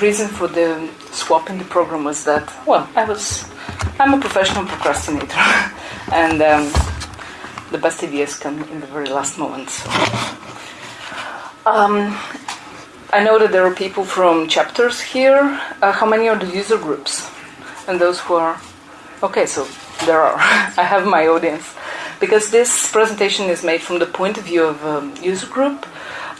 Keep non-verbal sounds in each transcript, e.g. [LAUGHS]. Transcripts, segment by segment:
reason for the swap in the program was that, well, I was, I'm a professional procrastinator, [LAUGHS] and um, the best ideas come in the very last moments. Um, I know that there are people from chapters here. Uh, how many are the user groups? And those who are. Okay, so there are. [LAUGHS] I have my audience. Because this presentation is made from the point of view of a user group,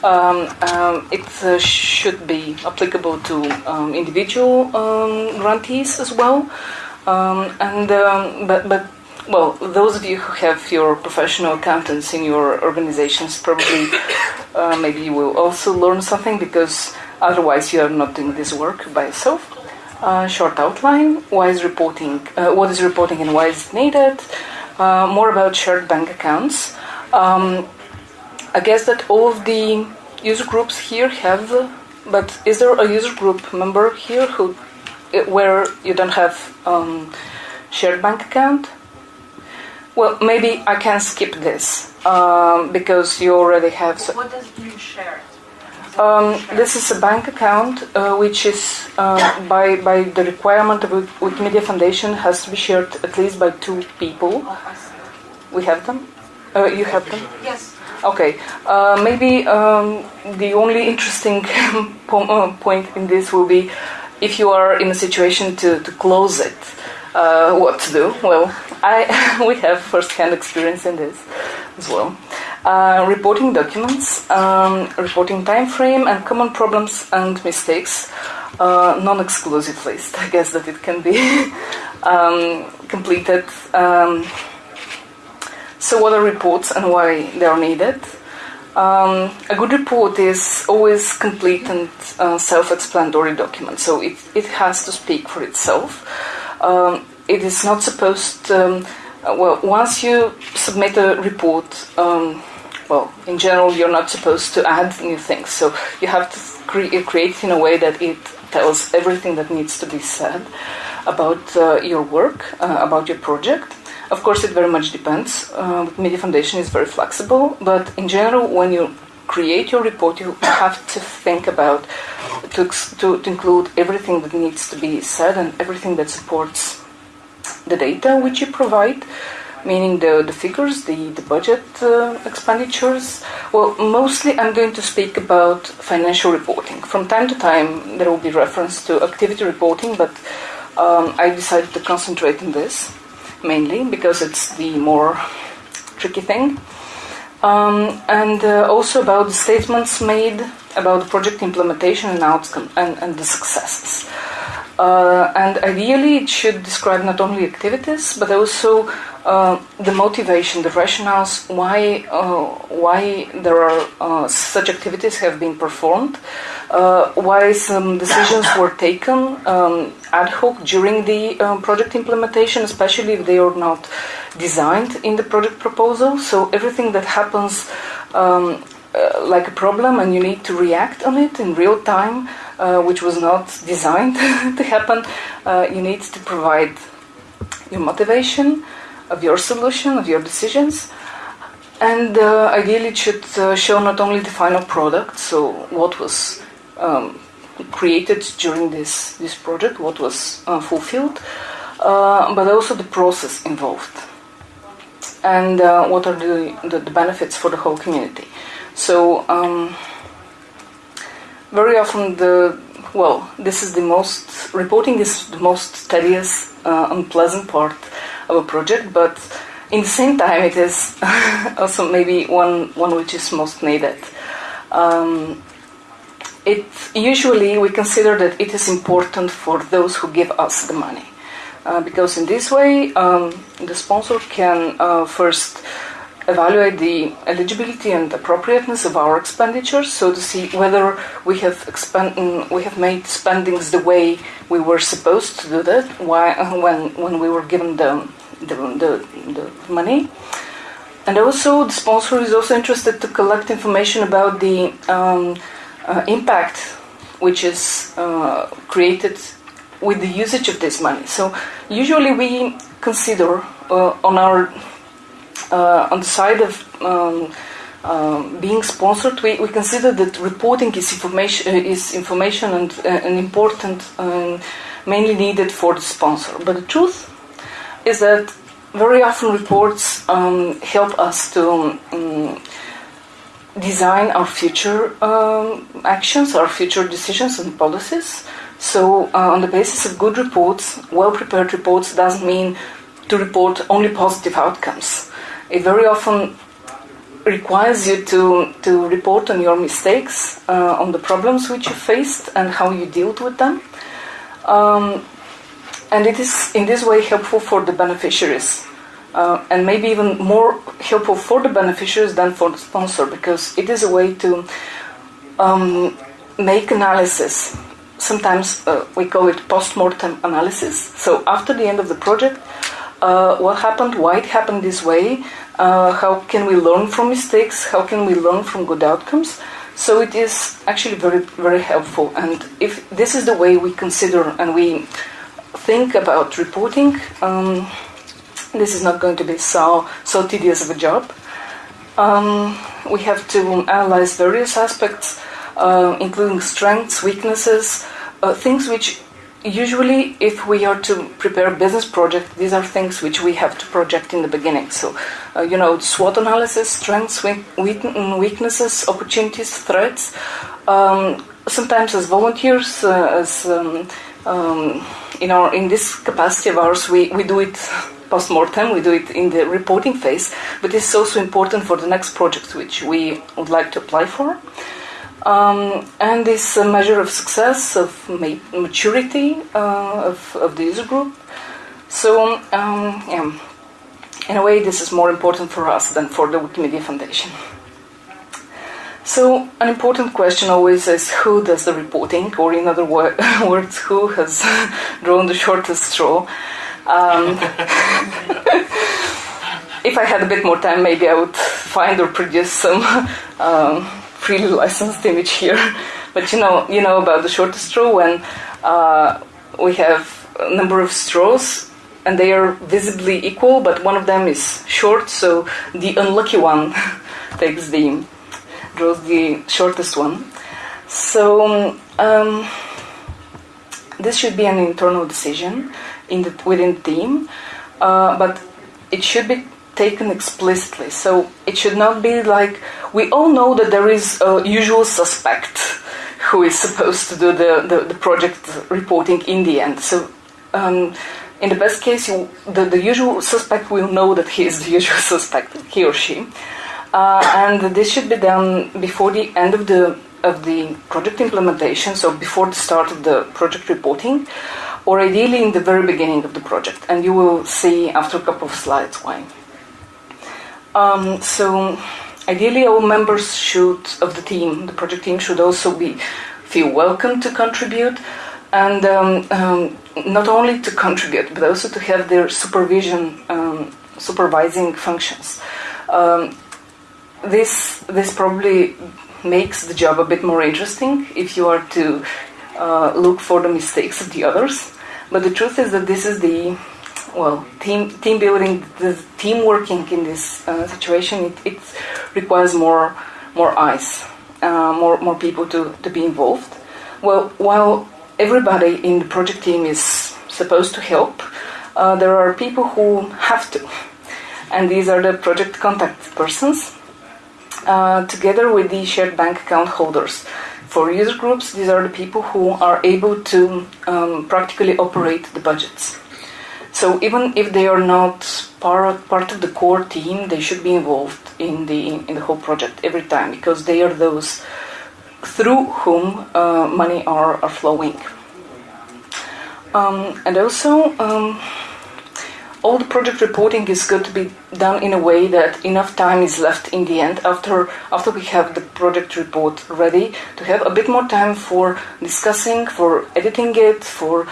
um, um, it uh, should be applicable to um, individual um, grantees as well. Um, and but but well, those of you who have your professional accountants in your organizations probably [COUGHS] uh, maybe you will also learn something because otherwise you are not doing this work by yourself. Uh, short outline: why is reporting? Uh, what is reporting and why is it needed? Uh, more about shared bank accounts. Um, I guess that all of the user groups here have, but is there a user group member here who, uh, where you don't have um, shared bank account? Well, maybe I can skip this um, because you already have. So what does mean shared? Um, this is a bank account uh, which is uh, by by the requirement of Wikimedia Foundation has to be shared at least by two people. Oh, we have them. Uh, you have them. Yes. Okay. Uh, maybe um, the only interesting [LAUGHS] uh, point in this will be if you are in a situation to, to close it. Uh, what to do? Well, I [LAUGHS] we have first-hand experience in this as well. Uh, reporting documents, um, reporting time frame, and common problems and mistakes. Uh, non-exclusive list. [LAUGHS] I guess that it can be um, completed. Um, so, what are reports and why they are needed? Um, a good report is always complete and uh, self-explanatory document, so it, it has to speak for itself. Um, it is not supposed. Um, well, once you submit a report, um, well, in general, you're not supposed to add new things. So you have to cre- create it in a way that it tells everything that needs to be said about uh, your work, uh, about your project. Of course, it very much depends. Uh, Media Foundation is very flexible, but in general, when you create your report, you have to think about to, to, to include everything that needs to be said and everything that supports the data which you provide, meaning the, the figures, the, the budget uh, expenditures. Well, mostly I'm going to speak about financial reporting. From time to time, there will be reference to activity reporting, but um, I decided to concentrate on this mainly because it's the more tricky thing. Um, and uh, also about the statements made about the project implementation and outcome and, and the successes. Uh, and ideally, it should describe not only activities but also uh, the motivation, the rationales, why uh, why there are uh, such activities have been performed, uh, why some decisions were taken um, ad hoc during the um, project implementation, especially if they are not designed in the project proposal. So everything that happens. Um, like a problem and you need to react on it in real time, uh, which was not designed [LAUGHS] to happen, uh, you need to provide your motivation of your solution, of your decisions. And uh, ideally, it should uh, show not only the final product, so what was um, created during this, this project, what was fulfilled, but also the process involved and uh, what are the, the, the, benefits for the whole community. So um, very often the well, this is the most reporting is the most tedious, uh, unpleasant part of a project, but in the same time, it is [LAUGHS] also maybe one one which is most needed. Um, it usually we consider that it is important for those who give us the money, uh, because in this way um, the sponsor can uh, first evaluate the eligibility and appropriateness of our expenditures, so to see whether we have expend- mm, we have made spendings the way we were supposed to do that [LAUGHS] when when we were given the the, the, the money. And also, the sponsor is also interested to collect information about the um, uh, impact which is uh, created with the usage of this money. So, usually, we consider uh, on our on the side of um, um, being sponsored, we, we consider that reporting is information, uh, is information and, uh, and important, um, mainly needed for the sponsor. But the truth is that very often reports um, help us to um, design our future um, actions, our future decisions and policies. So, uh, on the basis of good reports, well prepared reports doesn't mean to report only positive outcomes. It very often requires you to, to report on your mistakes, uh, on the problems which you faced, and how you dealt with them. Um, and it is in this way helpful for the beneficiaries. Uh, and maybe even more helpful for the beneficiaries than for the sponsor because it is a way to um, make analysis. Sometimes uh, we call it post-mortem analysis. So after the end of the project, uh, what happened, why it happened this way, uh, how can we learn from mistakes, how can we learn from good outcomes. So it is actually very, very helpful. And if this is the way we consider and we think about reporting, um, this is not going to be so, so tedious of a job. Um, we have to analyze various aspects, uh, including strengths, weaknesses, uh, things which usually if we are to prepare a business project these are things which we have to project in the beginning. So uh, you know swot analysis strengths weaknesses opportunities threats. Um, sometimes as volunteers uh, as um, um, in our in this capacity of ours we, we do it post-mortem we do it in the reporting phase but it's also important for the next project which we would like to apply for um, and this measure of success, of maturity uh, of, of the user group. So, um, yeah, in a way, this is more important for us than for the Wikimedia Foundation. So, an important question always is who does the reporting, or in other wor- [LAUGHS] words, who has [LAUGHS] drawn the shortest straw. Um, [LAUGHS] if I had a bit more time, maybe I would find or produce some. Um, freely licensed image here. [LAUGHS] But you know, you know about the shortest straw when uh, we have a number of straws and they are visibly equal, but one of them is short, so the unlucky one [LAUGHS] takes the draws the shortest one. So um, this should be an internal decision in the, within the team, uh, but it should be taken explicitly. So it should not be like we all know that there is a usual suspect who is supposed to do the, the, the project reporting in the end. So um, in the best case, you, the, the usual suspect will know that he is the [LAUGHS] usual suspect, he or she. Uh, and this should be done before the end of the of the project implementation, so before the start of the project reporting, or ideally in the very beginning of the project. And you will see after a couple of slides why. Um, so ideally, all members should of the team, the project team, should also be feel welcome to contribute, and um, um, not only to contribute, but also to have their supervision, um, supervising functions. Um, this this probably makes the job a bit more interesting if you are to uh, look for the mistakes of the others. But the truth is that this is the well, team team building, the team working in this uh, situation, it, it, requires more more eyes, uh, more more people to, to be involved. Well, while everybody in the project team is supposed to help, uh, there are people who have to, and these are the project contact persons, uh, together with the shared bank account holders. For user groups, these are the people who are able to um, practically operate the budgets. So even if they are not part part of the core team, they should be involved in the in the whole project every time because they are those through whom uh, money are, are flowing. Um, and also, um, all the project reporting is good to be done in a way that enough time is left in the end after after we have the project report ready to have a bit more time for discussing, for editing it, for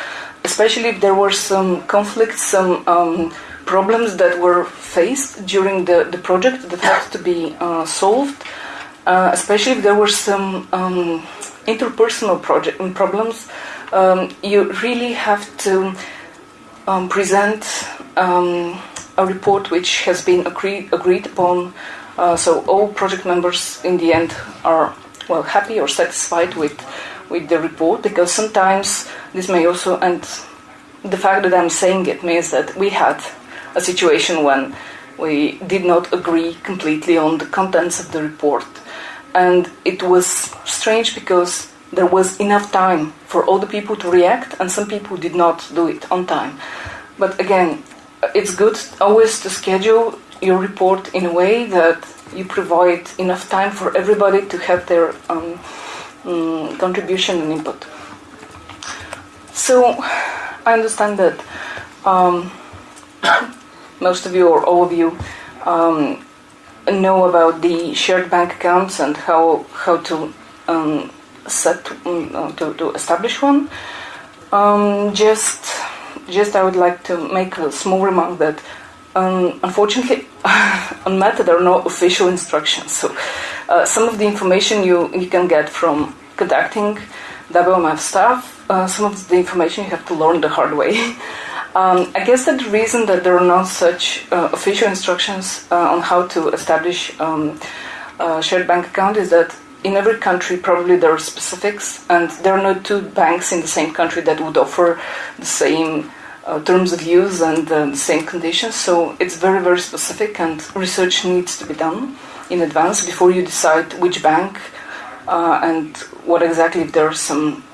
especially if there were some conflicts, some um, problems that were faced during the, the project that had to be uh, solved, uh, especially if there were some um, interpersonal project um, problems, um, you really have to um, present um, a report which has been agreed, agreed upon. Uh, so all project members in the end are well happy or satisfied with with the report because sometimes this may also and the fact that I'm saying it means that we had a situation when we did not agree completely on the contents of the report. And it was strange because there was enough time for all the people to react and some people did not do it on time. But again it's good always to schedule your report in a way that you provide enough time for everybody to have their um, um, contribution and input. So I understand that um, [COUGHS] most of you or all of you um, know about the shared bank accounts and how how to um, set uh, to, to establish one. Um, just just I would like to make a small remark that um, unfortunately, [LAUGHS] on Meta there are no official instructions. So uh, some of the information you, you can get from contacting WMF staff, uh, some of the information you have to learn the hard way. [LAUGHS] um, I guess that the reason that there are no such uh, official instructions uh, on how to establish um, a shared bank account is that in every country probably there are specifics and there are no two banks in the same country that would offer the same uh, terms of use and uh, the same conditions. So it's very, very specific, and research needs to be done in advance before you decide which bank uh, and what exactly if there are some.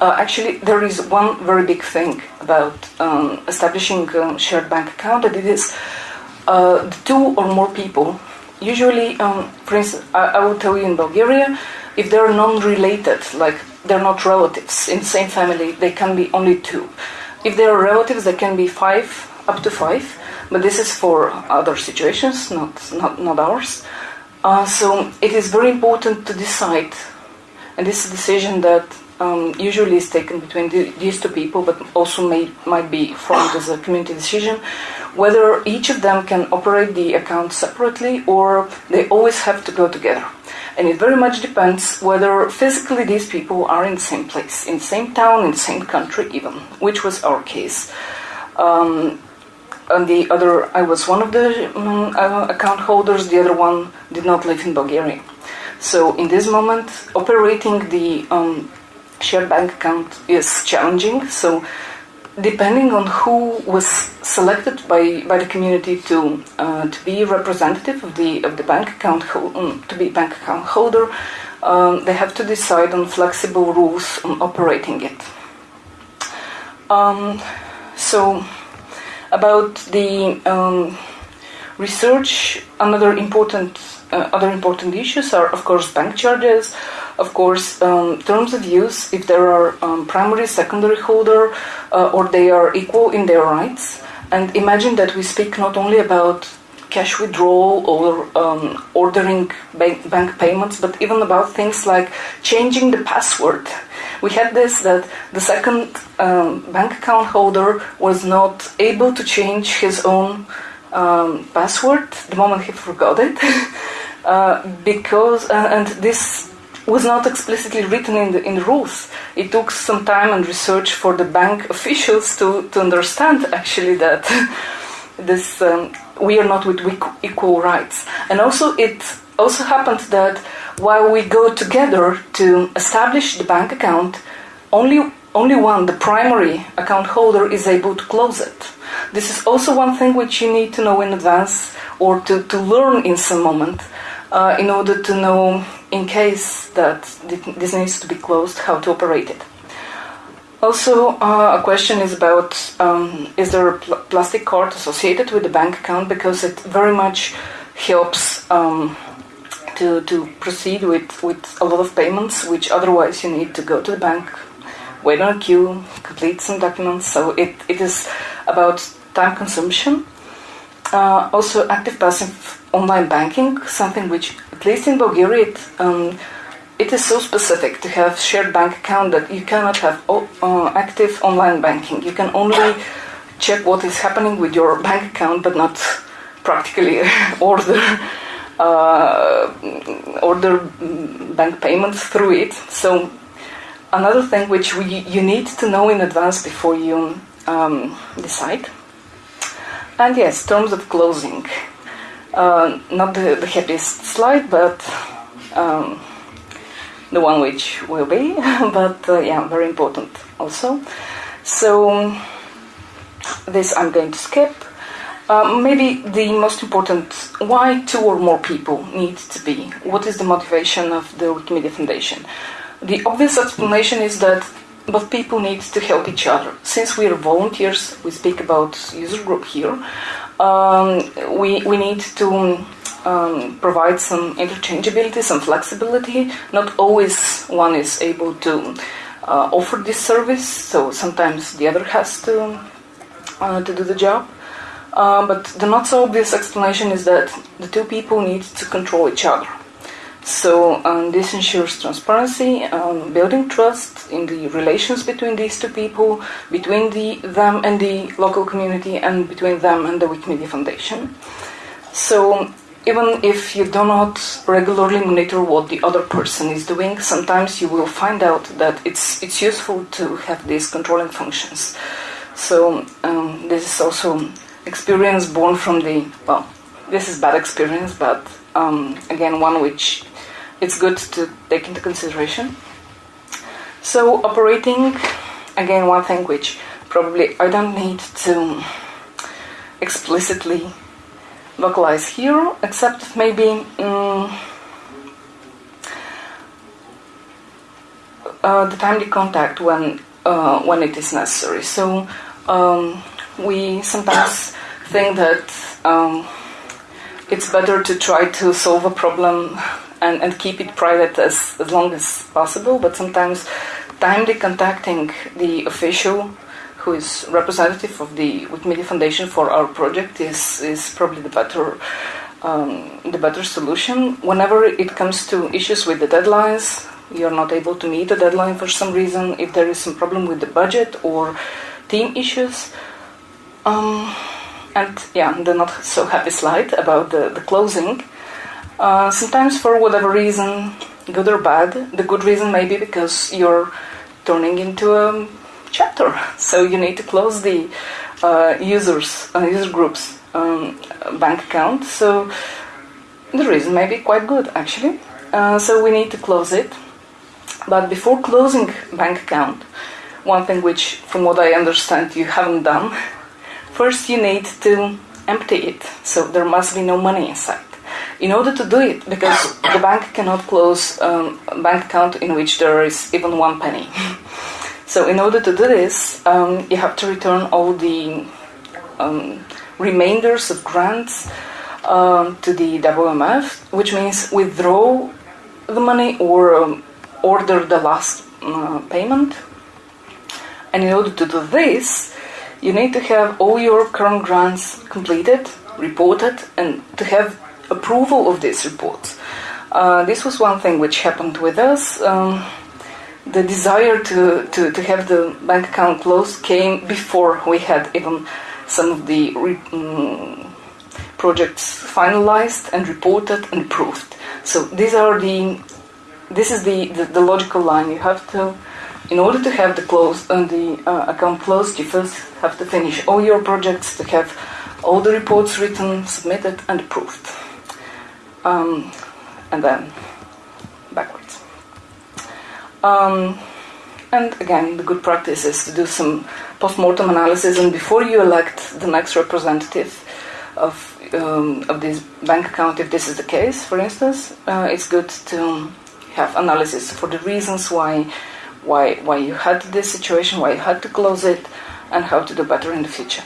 Uh, actually, there is one very big thing about um, establishing a shared bank account, and it is uh, two or more people. Usually, um, for instance, I, I will tell you in Bulgaria, if they're non-related, like they're not relatives in the same family, they can be only two. If there are relatives, there can be five, up to five, but this is for other situations, not, not, not ours. Uh, so it is very important to decide, and this is a decision that um, usually is taken between the, these two people, but also may, might be formed as a community decision, whether each of them can operate the account separately or they always have to go together. And it very much depends whether physically these people are in the same place, in the same town, in the same country, even, which was our case. Um, and the other, I was one of the um, uh, account holders, the other one did not live in Bulgaria. So, in this moment, operating the um, shared bank account is challenging. So, depending on who was selected by, by the community to uh, to be representative of the of the bank account um, to be bank account holder, um, they have to decide on flexible rules on operating it. Um, so, about the um, research, another important uh, other important issues are, of course, bank charges of course, um, terms of use, if there are um, primary, secondary holder, uh, or they are equal in their rights. And imagine that we speak not only about cash withdrawal or um, ordering bank, bank payments, but even about things like changing the password. We had this that the second um, bank account holder was not able to change his own um, password the moment he forgot it, [LAUGHS] uh, because uh, and this was not explicitly written in the, in the rules. It took some time and research for the bank [LAUGHS] officials to, to understand actually that [LAUGHS] this um, we are not with equal rights. And also, it also happened that while we go together to establish the bank account, only only one, the primary account holder, is able to close it. This is also one thing which you need to know in advance or to, to learn in some moment uh, in order to know in case that this needs to be closed, how to operate it. Also, uh, a question is about um, is there a pl- plastic card associated with the bank account because it very much helps um, to, to proceed with, with a lot of payments, which otherwise you need to go to the bank, wait on a queue, complete some documents. So it, it is about time consumption. Uh, also, active passive online banking, something which at least in Bulgaria, it, um, it is so specific to have shared bank account that you cannot have uh, active online banking. You can only check what is happening with your bank account, but not practically [LAUGHS] order uh, order bank payments through it. So another thing which we, you need to know in advance before you um, decide. And yes, terms of closing. Uh, not the, the happiest slide, but um, the one which will be, [LAUGHS] but uh, yeah, very important also. So this I'm going to skip. Uh, maybe the most important why two or more people need to be. What is the motivation of the Wikimedia Foundation? The obvious explanation is that both people need to help each other. Since we are volunteers, we speak about user group here. Um, we we need to um, provide some interchangeability, some flexibility. Not always one is able to uh, offer this service, so sometimes the other has to uh, to do the job. Uh, but the not so obvious explanation is that the two people need to control each other. So um, this ensures transparency, um, building trust in the relations between these two people, between the them and the local community, and between them and the Wikimedia Foundation. So even if you do not regularly monitor what the other person is doing, sometimes you will find out that it's it's useful to have these controlling functions. So um, this is also experience born from the well, this is bad experience, but um, again one which it's good to take into consideration. So operating, again, one thing which probably I don't need to explicitly vocalize here, except maybe um, uh, the timely contact when uh, when it is necessary. So um, we sometimes think that um, it's better to try to solve a problem and, and keep it private as, as long as possible, but sometimes timely contacting the official who is representative of the Wikimedia Foundation for our project is, is probably the better um, the better solution. Whenever it comes to issues with the deadlines, you're not able to meet the deadline for some reason, if there is some problem with the budget or team issues, um, and yeah, the not so happy slide about the, the closing. Uh, sometimes, for whatever reason, good or bad, the good reason may be because you're turning into a chapter, [LAUGHS] so you need to close the uh, users, uh, user groups um, bank account. So the reason may be quite good actually. Uh, so we need to close it. But before closing bank account, one thing which, from what I understand, you haven't done, [LAUGHS] first you need to empty it. So there must be no money inside in order to do it, because the bank cannot close um, a bank account in which there is even one penny. [LAUGHS] so, in order to do this, um, you have to return all the um, remainders of grants um, to the WMF, which means withdraw the money or um, order the last uh, payment. And in order to do this, you need to have all your current grants completed, reported, and to have approval of these reports. Uh, this was one thing which happened with us. Um, the desire to, to, to have the bank account closed came before we had even some of the re- um, projects finalized and reported and approved. So these are the this is the, the, the logical line. You have to, in order to have the close uh, the uh, account closed, you first have to finish all your projects to have all the reports written, submitted, and approved um, and then backwards. Um, and again, the good practice is to do some post-mortem analysis, and before you elect the next representative of um, of this bank account, if this is the case, for instance, uh, it's good to have analysis for the reasons why why why you had this situation, why you had to close it, and how to do better in the future.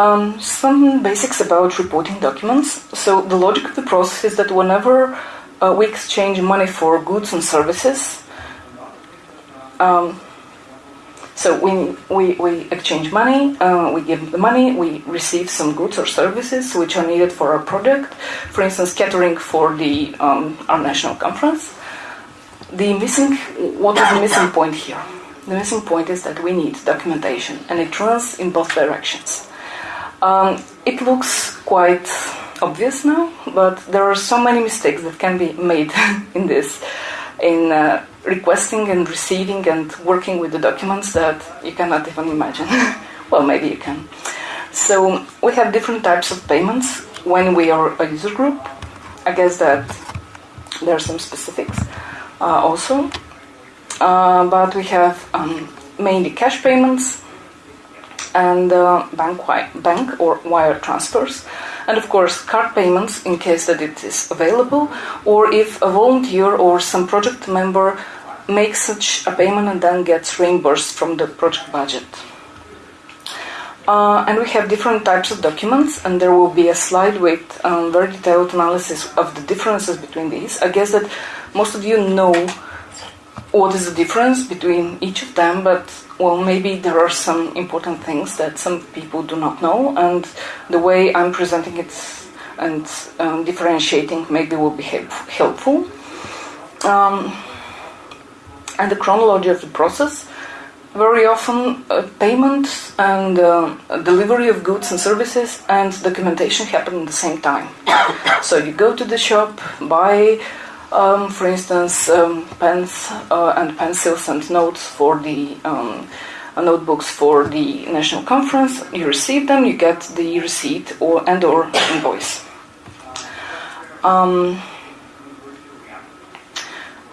Um, some basics about reporting documents. So the logic of the process is that whenever uh, we exchange money for goods and services, um, so we, we, we exchange money, uh, we give the money, we receive some goods or services which are needed for our project. For instance, catering for the um, our national conference. The missing, what is the missing point here? The missing point is that we need documentation, and it runs in both directions. Um, it looks quite obvious now, but there are so many mistakes that can be made [LAUGHS] in this, in uh, requesting and receiving and working with the documents that you cannot even imagine. [LAUGHS] well, maybe you can. So we have different types of payments. when we are a user group. I guess that there are some specifics uh, also. Uh, but we have um, mainly cash payments and uh, bank, bank or wire transfers and of course card payments in case that it is available or if a volunteer or some project member makes such a payment and then gets reimbursed from the project budget. Uh, and we have different types of documents, and there will be a slide with um, very detailed analysis of the differences between these. I guess that most of you know what is the difference between each of them, but well, maybe there are some important things that some people do not know, and the way I'm presenting it and um, differentiating maybe will be help helpful. Um, and the chronology of the process. Very often, uh, payment and uh, delivery of goods and services and documentation happen at the same time. [COUGHS] so you go to the shop, buy um, for instance, um, pens uh, and pencils and notes for the um, uh, notebooks for the national conference. You receive them, you get the receipt or and or invoice. Um,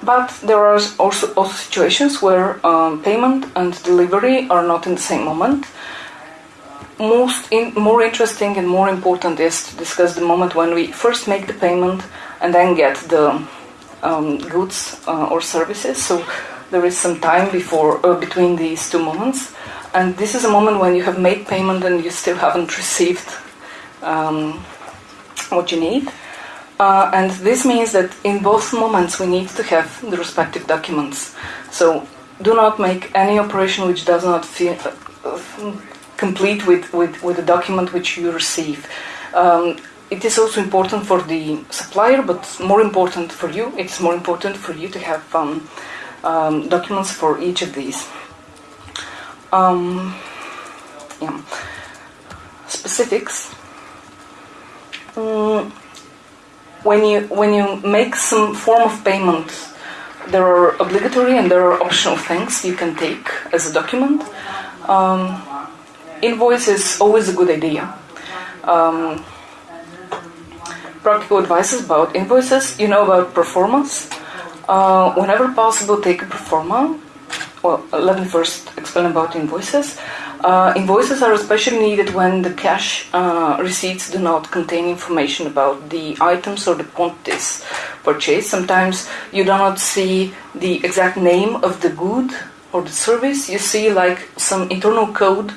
but there are also, also situations where um, payment and delivery are not in the same moment. Most in, more interesting and more important is to discuss the moment when we first make the payment and then get the um, goods uh, or services. So there is some time before uh, between these two moments, and this is a moment when you have made payment and you still haven't received um, what you need. Uh, and this means that in both moments we need to have the respective documents. So do not make any operation which does not feel, uh, complete with, with, with the document which you receive. Um, it is also important for the supplier, but more important for you. It's more important for you to have um, um, documents for each of these. Um, yeah. Specifics. Mm, when you when you make some form of payment, there are obligatory and there are optional things you can take as a document. Um, invoice is always a good idea. Practical advices about invoices. You know about proformas. Uh, whenever possible, take a proforma. Well, let me first explain about invoices. Uh, invoices are especially needed when the cash uh, receipts do not contain information about the items or the quantities purchased. Sometimes you do not see the exact name of the good or the service. You see like some internal code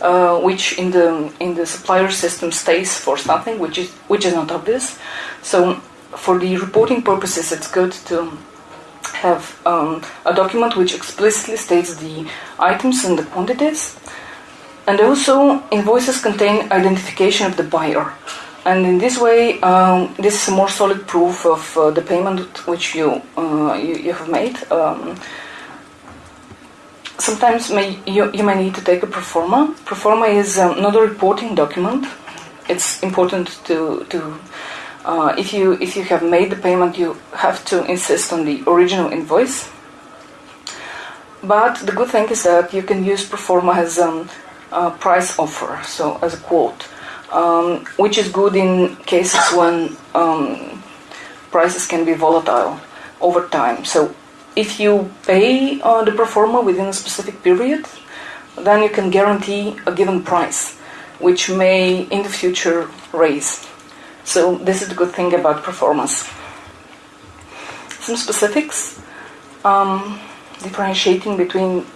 uh, which in the in the supplier system stays for something which is which is not obvious. So for the reporting purposes, it's good to have um, a document which explicitly states the items and the quantities. And also, invoices contain identification of the buyer. And in this way, um, this is a more solid proof of uh, the payment which you, uh, you, you, have made. Um, sometimes may, you, you may need to take a proforma. Proforma is um, not a reporting document. It's important to, to uh, if you if you have made the payment, you have to insist on the original invoice. But the good thing is that you can use Proforma as um, a price offer, so as a quote, um, which is good in cases when um, prices can be volatile over time. So if you pay uh, the proforma within a specific period, then you can guarantee a given price, which may in the future raise. So this is the good thing about proformas. Some specifics, um, differentiating between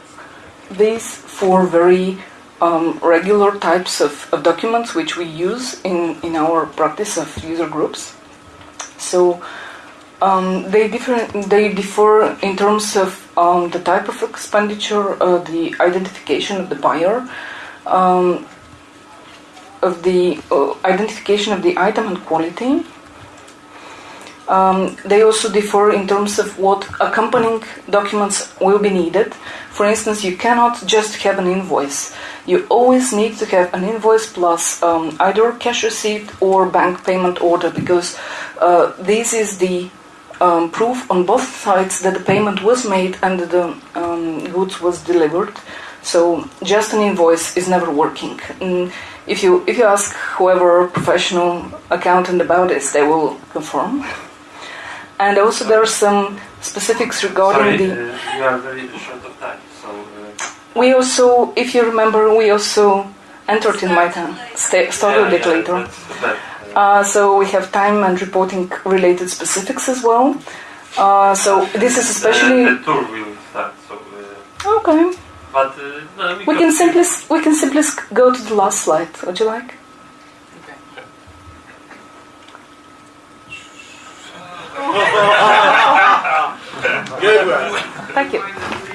these four very um, regular types of, of, documents which we use in, in our practice of user groups. So um, they differ they differ in terms of um, the type of expenditure, uh, the identification of the buyer, um, of the uh, identification of the item and quality. Um, they also differ in terms of what accompanying documents will be needed. For instance, you cannot just have an invoice. You always need to have an invoice plus um, either cash receipt or bank payment order because uh, this is the um, proof on both sides that the payment was made and the um, goods was delivered. So just an invoice is never working. Mm, if you if you ask whoever professional accountant about this, they will confirm. And also there are some specifics regarding Sorry, the. uh, you are very short of time, so uh, We also, if you remember, we also entered in my time. Sta- started yeah, a bit yeah, later. That's bad. Uh, so we have time and reporting related specifics as well. Uh, so this is especially the, the tour will start. So, uh, okay. but uh, no, We can simply we can simply go to the last slide. Would you like? Good [LAUGHS] one. Thank you.